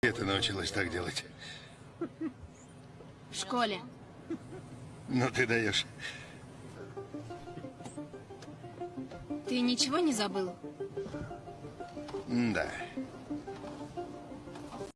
Где ты научилась так делать? В школе. Ну ты даешь. Ты ничего не забыл? Да.